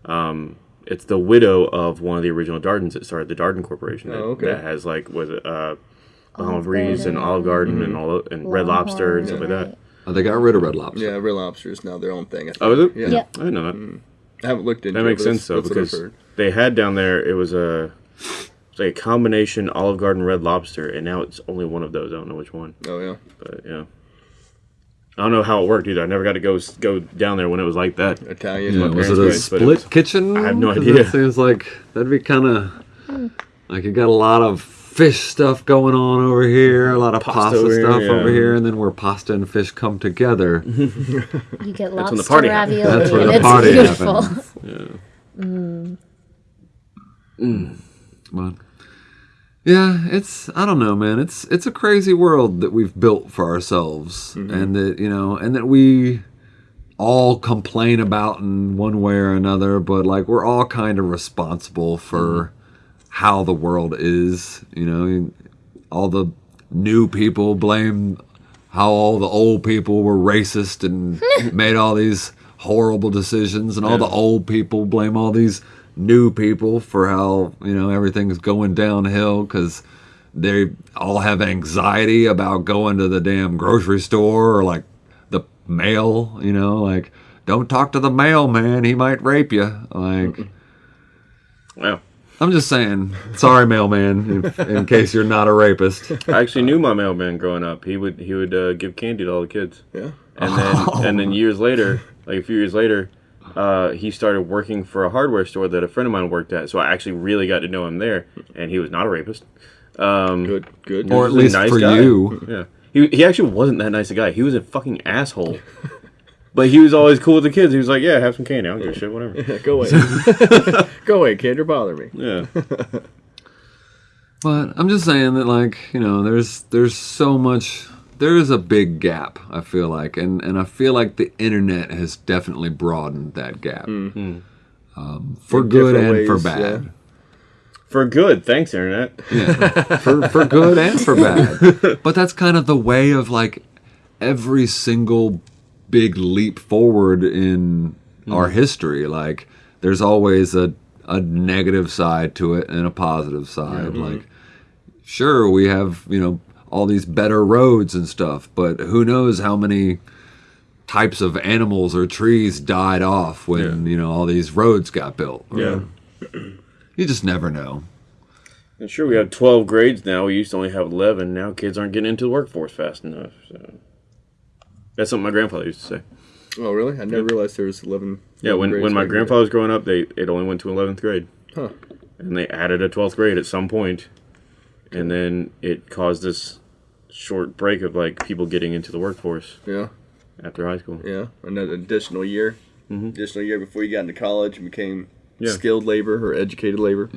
Um, it's the widow of one of the original Dardens that started the Darden Corporation. That, Oh, okay. that has like was it uh, Bahama Olive Breeze and Garden. Olive Garden and all the- and Red Lobster and stuff like that. oh, they got rid of Red Lobster. Yeah, Red Lobster is now their own thing. I think. Oh, is it? Yeah. Yeah. I didn't know that. I haven't looked into That makes but sense though that's- that's what I've because heard. They had down there it was a it's like a combination Olive Garden Red Lobster, and now it's only one of those. I don't know which one, Oh, yeah. but yeah. I don't know how it worked either. I never got to go go down there when it was like that. Italian. Yeah, was it a place, but it split was- kitchen? I have no idea. It seems like that'd be kind of like you got a lot of fish stuff going on over here, a lot of Pasta pasta, over here, stuff yeah. over here, and then where pasta and fish come together. you get when lobster the party happens. ravioli That's where and the it's party beautiful. Happens. But yeah, it's I don't know, man. It's it's a crazy world that we've built for ourselves, mm-hmm. and that you know, and that we all complain about in one way or another. But like we're all kind of responsible for mm-hmm. how the world is. You know, all the new people blame how all the old people were racist and made all these horrible decisions, and all the old people blame all these new people for how you know everything's going downhill because they all have anxiety about going to the damn grocery store or like the mail. You know, like don't talk to the mailman; he might rape you. Like. well I'm just saying, sorry, mailman, if, in case you're not a rapist. I actually knew my mailman growing up. He would he would uh, give candy to all the kids, Yeah. and then and then years later, like a few years later, uh, he started working for a hardware store that a friend of mine worked at. So I actually really got to know him there, and he was not a rapist. Um, Good. Good. Or at he least nice for guy. you. Yeah, he he actually wasn't that nice a guy. He was a fucking asshole. But he was always cool with the kids. He was like, "Yeah, have some candy. I don't give a shit. Whatever." Go away. Go away, kid. You're bothering me. Yeah. But I'm just saying that, like, you know, there's there's so much. There is a big gap. I feel like, and and I feel like the internet has definitely broadened that gap, mm. hmm. um, for In good different and for ways, bad. For good, thanks, internet. for for good and for bad. But that's kind of the way of like every single big leap forward in hmm. our history. Like there's always a a negative side to it and a positive side. Like mm-hmm. sure we have, you know, all these better roads and stuff, but who knows how many types of animals or trees died off when, you know, all these roads got built. Yeah. You just never know. And sure, we have 12 grades now. We used to only have 11. Now kids aren't getting into the workforce fast enough. So that's something my grandfather used to say. Oh, really? I never realized there was 11. Yeah, when, when my back in the grandfather was growing up, they it only went to 11th grade. Huh. And they added a 12th grade at some point, and then it caused this short break of like people getting into the workforce. Yeah. after high school. Yeah. Another additional year. Additional year before you got into college and became Yeah. skilled labor or educated labor.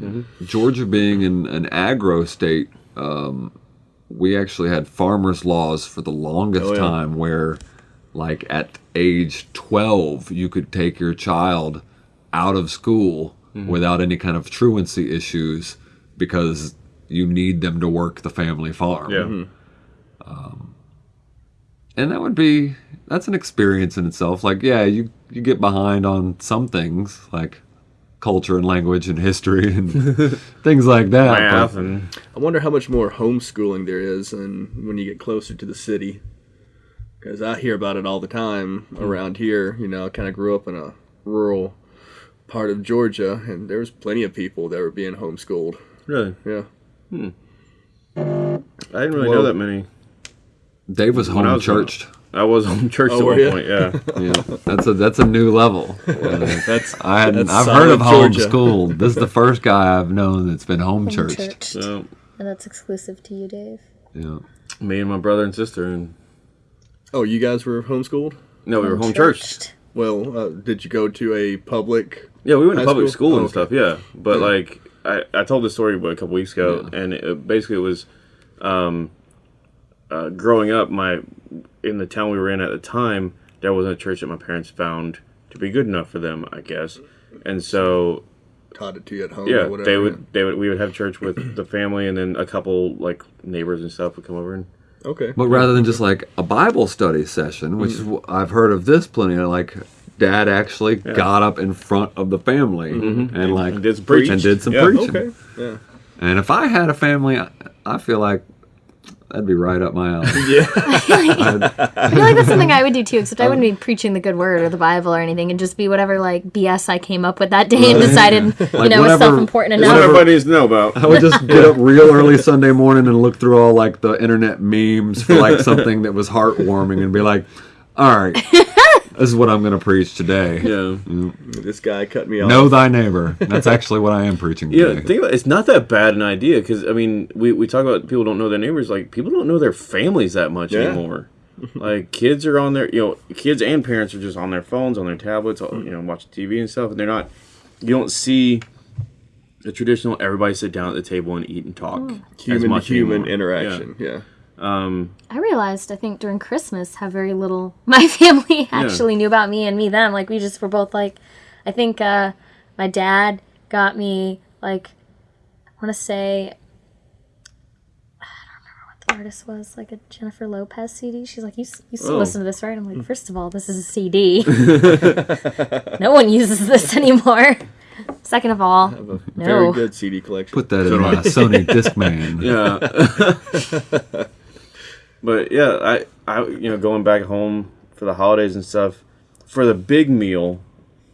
Georgia being an, an agro state, um, we actually had farmers' laws for the longest Oh, yeah. time where, like, at age 12, you could take your child out of school Mm-hmm. without any kind of truancy issues because you need them to work the family farm. Yeah. Mm-hmm. Um, and that would be that's an experience in itself. Like, yeah, you you get behind on some things like culture and language and history and things like that. Math and I wonder how much more homeschooling there is and when you get closer to the city. Because I hear about it all the time hmm. around here. You know, I kind of grew up in a rural part of Georgia, and there was plenty of people that were being homeschooled. really, Yeah. I didn't really Whoa. know that many. Dave was home was growing- churched. I was home church Oh, at one ya? point. Yeah, Yeah, that's a that's a new level. Uh, That's I hadn't, That's I've heard of solid Georgia. homeschooled. This is the first guy I've known that's been home Home churched. churched. so And that's exclusive to you, Dave. Yeah. me and my brother and sister, and Oh, you guys were homeschooled? no, we were home churched. Well, uh, did you go to a public? Yeah, we went to public school? school, Oh, and okay. stuff. Yeah, but like I, I told this story what, a couple weeks ago, and it, basically it was, um, uh, growing up, my in the town we were in at the time, there wasn't a church that my parents found to be good enough for them, I guess, and so Taught it to you at home. yeah, or whatever. they would they would we would have church with the family, and then a couple like neighbors and stuff would come over and Okay. But rather than just like a Bible study session, which is I've heard of this plenty of, like dad actually got up in front of the family mm-hmm. and like And did some preaching. and did some Yeah, preaching. Okay. Yeah. And if I had a family, I, I feel like that'd be right up my alley. Yeah. I feel like that's something I would do too, except I wouldn't be preaching the good word or the Bible or anything, and just be whatever like BS I came up with that day and decided, you Like, know, was whatever- self important that's what enough. everybody needs to know about. I would just get up real early Sunday morning and look through all like the internet memes for like something that was heartwarming and be like, all right, this is what I'm going to preach today. Yeah. Mm. this guy cut me off. Know thy neighbor. That's actually what I am preaching today. Yeah, think about it. it's not that bad an idea because I mean we, we talk about people don't know their neighbors like people don't know their families that much Yeah. anymore. like kids are on their you know kids and parents are just on their phones on their tablets you know watching TV and stuff and they're not you don't see the traditional everybody sit down at the table and eat and talk mm. as human to human anymore. interaction. Yeah. I realized, I think during Christmas, how very little my family actually knew about me and me them. Like we just were both like, I think uh, my dad got me like, I want to say. I don't remember what the artist was, like a Jennifer Lopez CD. She's like, you, s- you still Oh. listen to this, right? I'm like, first of all, this is a CD. no one uses this anymore. Second of all, Have a No. very good CD collection. Put that in my Sony Discman. Yeah. But yeah, I, I, you know, going back home for the holidays and stuff, for the big meal,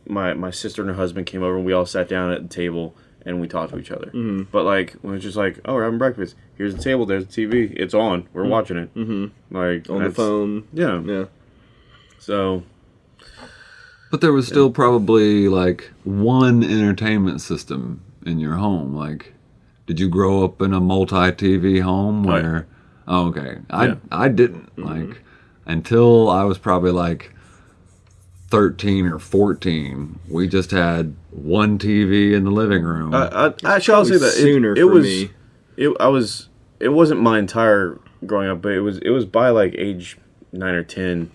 my my sister and her husband came over and we all sat down at the table and we talked to each other. Mm-hmm. But like when it's just like, oh, we're having breakfast. Here's the table. There's the TV. It's on. We're watching it. Mm-hmm. Like on the phone. Yeah. Yeah. So But there was still probably like one entertainment system in your home. Like, did you grow up in a multi TV home Right. Where? Oh, okay. I Yeah. I didn't mm-hmm. like until I was probably like thirteen or fourteen. We just had one TV in the living room. I, I actually I'll say that it- sooner it, for was. me. It I was. It wasn't my entire growing up, but it was. It was by like age nine or ten.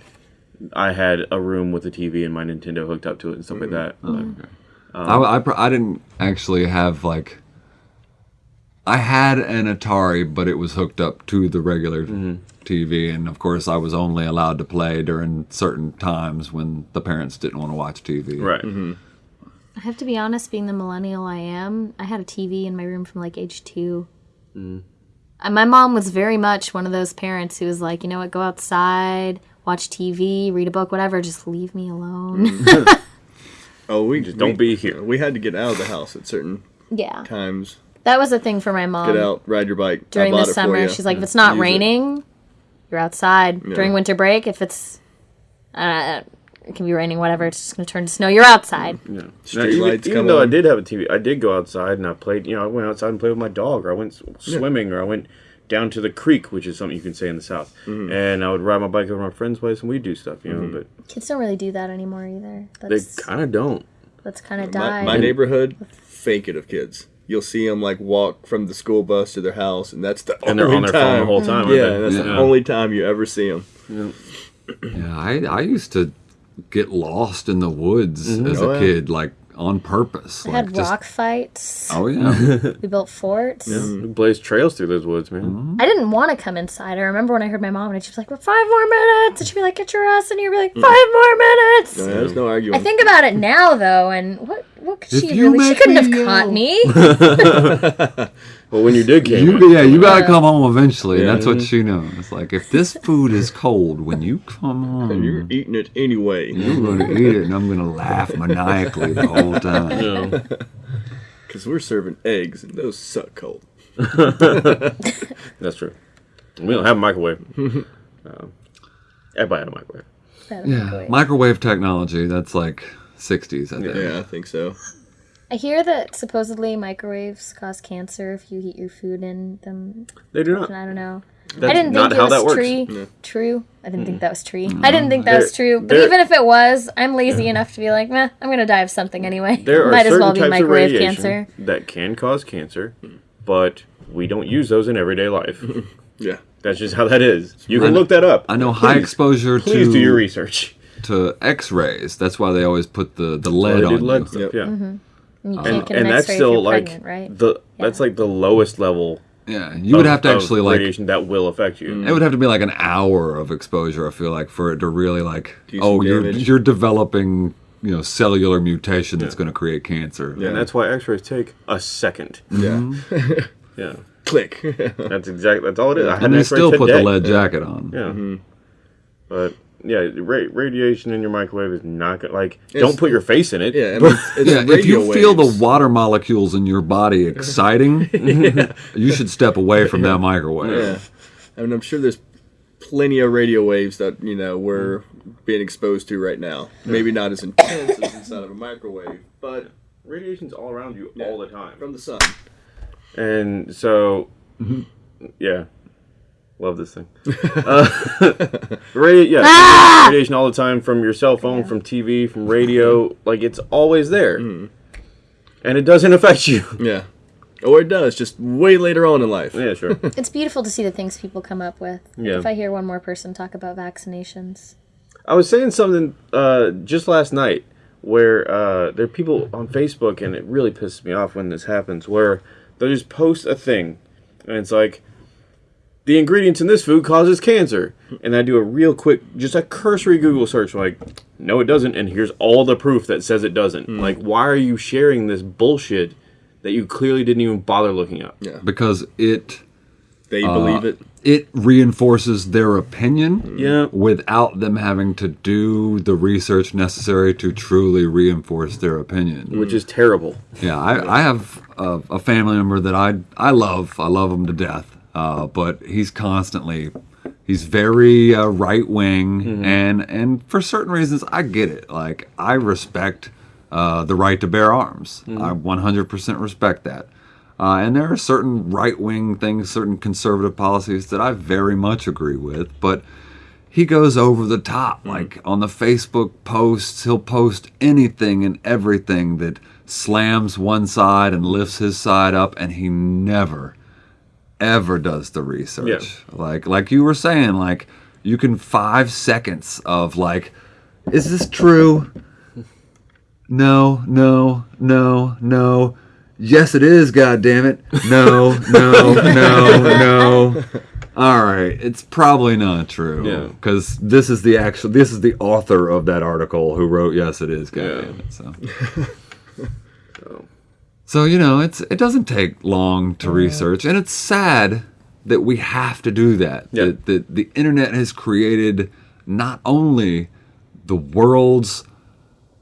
I had a room with a TV and my Nintendo hooked up to it and stuff like mm-hmm. that. Oh, like, um, I, I, pr- I didn't actually have like. I had an Atari, but it was hooked up to the regular mm-hmm. TV, and of course, I was only allowed to play during certain times when the parents didn't want to watch TV. right. Mm-hmm. I have to be honest, being the millennial I am, I had a TV in my room from like age two. Mm. And my mom was very much one of those parents who was like, you know what, go outside, watch TV, read a book, whatever, just leave me alone. Mm-hmm. Oh, we just don't be here. We had to get out of the house at certain yeah. times. That was a thing for my mom. Get out, ride your bike. During bought the it for summer, she's like, if it's not Use it. raining, you're outside. Yeah. During winter break, if it's, uh, it can be raining, whatever, it's just going to turn to snow, you're outside. Yeah. Now, Street even lights even come though I did have a TV, I did go outside and I played. You know, I went outside and played with my dog, or I went s- swimming, or I went down to the creek, which is something you can say in the south. Mm-hmm. And I would ride my bike over to my friend's place and we'd do stuff. You know, but Kids don't really do that anymore either. they kind of don't. that's kind of My, my neighborhood, fake it of kids. You'll see them like walk from the school bus to their house, and that's the And they're only on their time. phone the whole time. aren't Yeah, they? that's the only time you ever see them. Yeah, I, I used to get lost in the woods mm-hmm. as Oh, a yeah. kid. Like on purpose. I like had just- rock fights. Oh yeah. We built forts. Yeah, We blazed trails through those woods, man. Mm-hmm. I didn't want to come inside. I remember when I heard my mom and she was like, "We're five more minutes," and she'd be like, "Get your ass in here." Be like, mm. five more minutes. No, there's no arguing. I think about it now though, and what what could If she really? She couldn't me have caught me. Well, when you did came, You, in, yeah, you gotta come home eventually. Yeah. That's what she knows. It's like if this food is cold when you come home, You're eating it anyway. you're gonna eat it, and I'm gonna laugh maniacally the whole time. you know, Because we're serving eggs and those suck cold. that's true. We don't have a microwave. um, everybody had a microwave. Yeah, microwave technology. That's like 60s, I think. Yeah, I think so. I hear that supposedly microwaves cause cancer if you heat your food in them. They do not. I don't know. That's I didn't think it how was that works. true. True. I didn't think mm. that was true. I mm. didn't think that There- was true. But there- even if it was, I'm lazy enough to be like, meh, I'm gonna die of something anyway. There are Might as well be types of microwave radiation cancer. that can cause cancer, but we don't use those in everyday life. Yeah. That's just how that is. You I can know- look that up. I know high Please- exposure Please do your to research. to X-rays. That's why they always put the the lead on lead you. stuff, Yep. yeah. And you can't And, get an and that's still like pregnant, right? the that's like the lowest level. Yeah, you would have to actually like radiation that will affect you. It would have to be like an hour of exposure. I feel like for it to really like, Do oh, some you're you're developing, you know, cellular mutation that's going to create cancer. Yeah. And that's why X-rays take a second. Mm-hmm. Yeah. Yeah, Click. that's exactly that's all it is. I had and an they still put the lead jacket on. Yeah, mm-hmm. but yeah, ra- radiation in your microwave is not good. Like, It's- don't put your face in it. yeah, I mean, it's, it's Yeah, if radio you feel the water molecules in your body exciting, you should step away from that microwave. Yeah. I mean, I'm sure there's plenty of radio waves that, you know, we're being exposed to right now. Maybe not as intense as inside of a microwave, but Radiation's all around you Yeah. all the time. from the sun. And so, Mm-hmm. yeah, love this thing. uh, radi- yeah, Ah! radiation all the time from your cell phone, from TV, from radio. Like it's always there, Mm. and it doesn't affect you. Yeah. Or it does, just way later on in life. yeah, sure. It's beautiful to see the things people come up with. Yeah. If I hear one more person talk about vaccinations. I was saying something uh, just last night where uh, there are people on Facebook, and it really pisses me off when this happens, where they'll just post a thing, and it's like, the ingredients in this food causes cancer. And I do a real quick, just a cursory Google search, like, no, it doesn't, and here's all the proof that says it doesn't. Like, why are you sharing this bullshit that you clearly didn't even bother looking up? Yeah. Because it They Uh, believe it. it reinforces their opinion Yeah. without them having to do the research necessary to truly reinforce their opinion. Which is terrible. Yeah, I, I have a, a family member that I I love. I love them to death. Uh, but he's constantly he's very uh, right wing, and and for certain reasons, I get it. Like I respect uh, the right to bear arms. I 100% respect that. Uh, and there are certain right wing things, certain conservative policies that I very much agree with, but he goes over the top. Like on the Facebook posts, he'll post anything and everything that slams one side and lifts his side up, and he never, ever does the research. Like like you were saying, like you can five seconds of like, is this true? No, no, no, no. Yes, it is. God damn it! No, no, no, no. All right, it's probably not true. Yeah. because this is the actual. This is the author of that article who wrote. Yes, it is. God Yeah. damn it. So. So you know, it's it doesn't take long to research, and it's sad that we have to do that. Yeah. That, that the internet has created not only the world's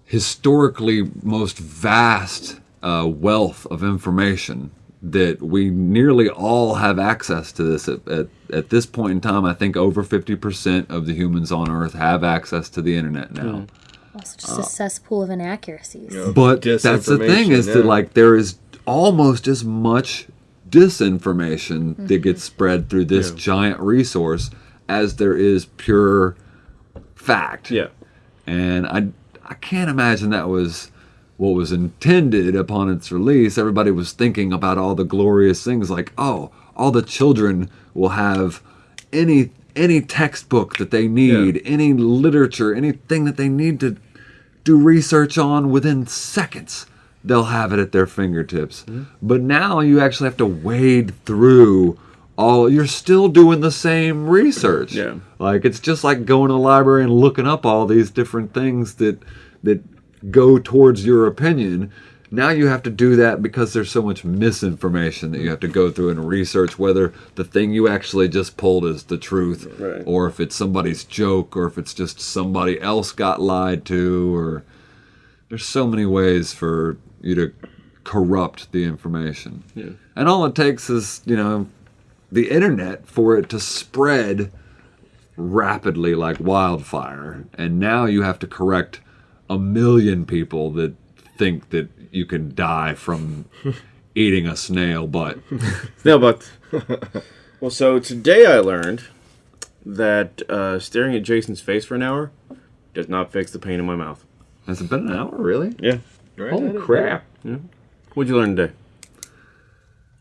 historically most vast uh, wealth of information that we nearly all have access to this at, at, at this point in time i think over 50% of the humans on earth have access to the internet now Also, just a cesspool of inaccuracies. Yeah. but that's the thing is Disinformation, that like there is almost as much disinformation that mm-hmm. gets spread through this giant resource as there is pure fact Yeah. and I I can't imagine that was what was intended upon its release. Everybody was thinking about all the glorious things like, oh, all the children will have any any textbook that they need, any literature, anything that they need to do research on within seconds. They'll have it at their fingertips. Mm-hmm. But now you actually have to wade through all you're still doing the same research. Yeah. Like it's just like going to the library and looking up all these different things that that go towards your opinion. Now you have to do that because there's so much misinformation that you have to go through and research whether the thing you actually just pulled is the truth Right. or if it's somebody's joke or if it's just somebody else got lied to or there's so many ways for you to corrupt the information. Yeah. And all it takes is, you know, the internet for it to spread rapidly like wildfire. And now you have to correct a million people that think that you can die from eating a snail butt. No, but well, so today I learned that uh, staring at Jason's face for an hour does not fix the pain in my mouth. Has it been an hour, really? Yeah. Right? Holy crap. Yeah. What'd you learn today?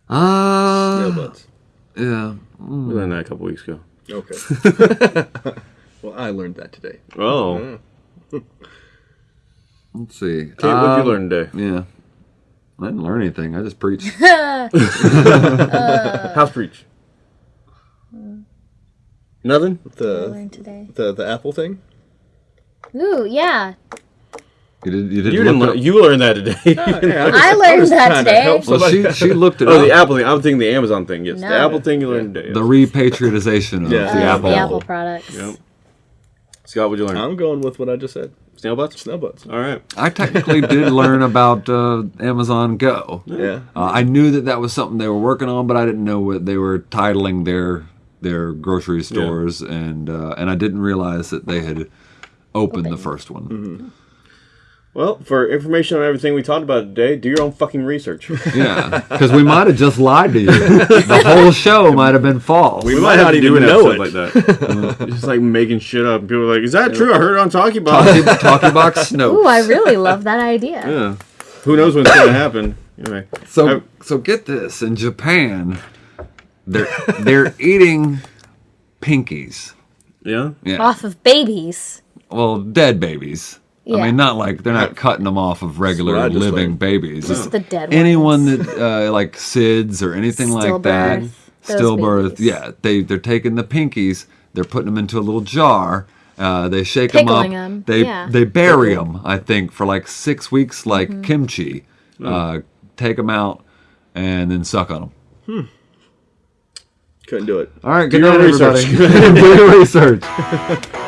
Ah, Nail butts. yeah. We learned that a couple weeks ago. Okay. well, I learned that today. Oh, Let's see. Kate, what'd Um, you learn today? Yeah. I didn't learn anything. I just preached. House preach. Nothing. The learned today. the the Apple thing. Ooh, yeah. You, did, you, didn't You didn't. look learn. You learned that today. I learned that today. Well, she, she looked it oh, up. the Apple thing. I'm thinking the Amazon thing. Yes, the Apple thing you learned today. the yes. repatriation of Yeah. the Uh, Apple. The Apple products. Yep. Scott, what'd you learn? I'm going with what I just said. Snail butts. Snail butts. All right. I technically did learn about uh, Amazon Go. Yeah. Uh, I knew that that was something they were working on, but I didn't know what they were titling their their grocery stores, and uh, and I didn't realize that they had opened the first one. Well, for information on everything we talked about today, do your own fucking research. Yeah, because we might have just lied to you. The whole show might have been false. We might might have not to do even know it. like that. It's just like making shit up. People are like, "Is that true? I heard it on Talkie Box." Talkie, talkie box Snow. Ooh, I really love that idea. yeah. Who knows when it's gonna happen? Anyway. So I- so get this in Japan, they're they're eating pinkies. yeah. Yeah. Off of babies. Well, dead babies. I mean, not like they're not cutting them off of regular That's what I just living learned. babies. Just the dead Anyone ones. that uh, like SIDS or anything like that, Stillbirth, those stillbirth. babies. Yeah, they they're taking the pinkies, they're putting them into a little jar. Uh, they shake them up. Pickling 'em, They yeah. they bury them. I think for like six weeks, like Mm-hmm. kimchi. Uh, take them out and then suck on them. Couldn't do it. All right, good your night, own everybody. research. Do your research.